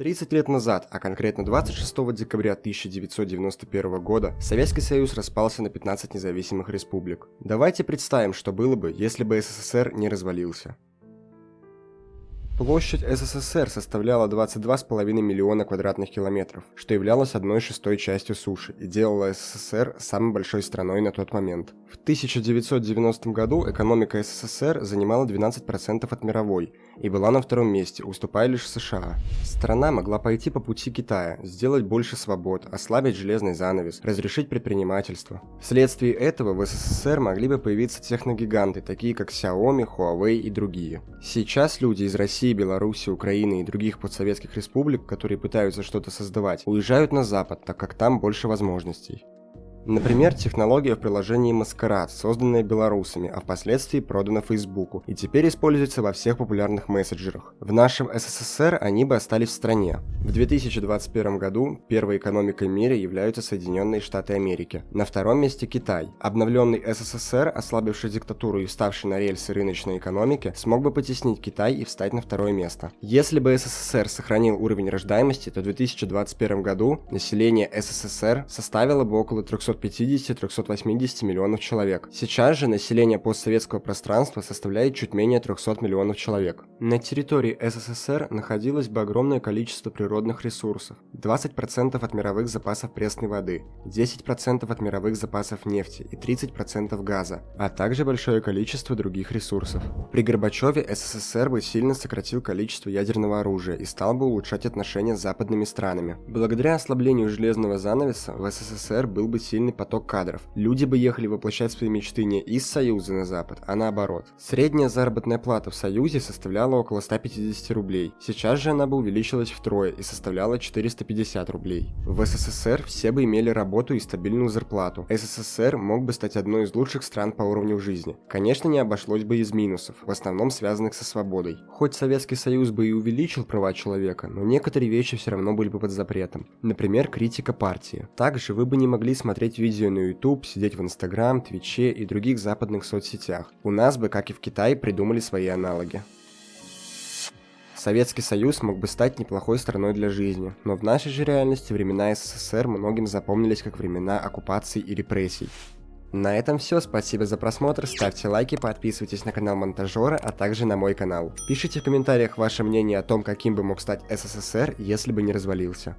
30 лет назад, а конкретно 26 декабря 1991 года, Советский Союз распался на 15 независимых республик. Давайте представим, что было бы, если бы СССР не развалился. Площадь СССР составляла 22,5 миллиона квадратных километров, что являлось одной шестой частью суши и делало СССР самой большой страной на тот момент. В 1990 году экономика СССР занимала 12% от мировой и была на втором месте, уступая лишь США. Страна могла пойти по пути Китая, сделать больше свобод, ослабить железный занавес, разрешить предпринимательство. Вследствие этого в СССР могли бы появиться техногиганты, такие как Xiaomi, Huawei и другие. Сейчас люди из России России, Беларуси, Украины и других подсоветских республик, которые пытаются что-то создавать, уезжают на Запад, так как там больше возможностей. Например, технология в приложении Маскарад, созданная белорусами, а впоследствии продана Фейсбуку, и теперь используется во всех популярных мессенджерах. В нашем СССР они бы остались в стране. В 2021 году первой экономикой в мире являются Соединенные Штаты Америки. На втором месте Китай. Обновленный СССР, ослабивший диктатуру и вставший на рельсы рыночной экономики, смог бы потеснить Китай и встать на второе место. Если бы СССР сохранил уровень рождаемости, то в 2021 году население СССР составило бы около 300 350-380 миллионов человек. Сейчас же население постсоветского пространства составляет чуть менее 300 миллионов человек. На территории СССР находилось бы огромное количество природных ресурсов. 20% от мировых запасов пресной воды, 10% от мировых запасов нефти и 30% газа, а также большое количество других ресурсов. При Горбачеве СССР бы сильно сократил количество ядерного оружия и стал бы улучшать отношения с западными странами. Благодаря ослаблению железного занавеса в СССР был бы сильно сильный поток кадров. Люди бы ехали воплощать свои мечты не из Союза на Запад, а наоборот. Средняя заработная плата в Союзе составляла около 150 рублей. Сейчас же она бы увеличилась втрое и составляла 450 рублей. В СССР все бы имели работу и стабильную зарплату. СССР мог бы стать одной из лучших стран по уровню жизни. Конечно, не обошлось бы из минусов, в основном связанных со свободой. Хоть Советский Союз бы и увеличил права человека, но некоторые вещи все равно были бы под запретом. Например, критика партии. Также вы бы не могли смотреть смотреть видео на YouTube, сидеть в Instagram, Твиче и других западных соцсетях. У нас бы, как и в Китае, придумали свои аналоги. Советский Союз мог бы стать неплохой страной для жизни, но в нашей же реальности времена СССР многим запомнились как времена оккупации и репрессий. На этом все, спасибо за просмотр, ставьте лайки, подписывайтесь на канал Монтажера, а также на мой канал. Пишите в комментариях ваше мнение о том, каким бы мог стать СССР, если бы не развалился.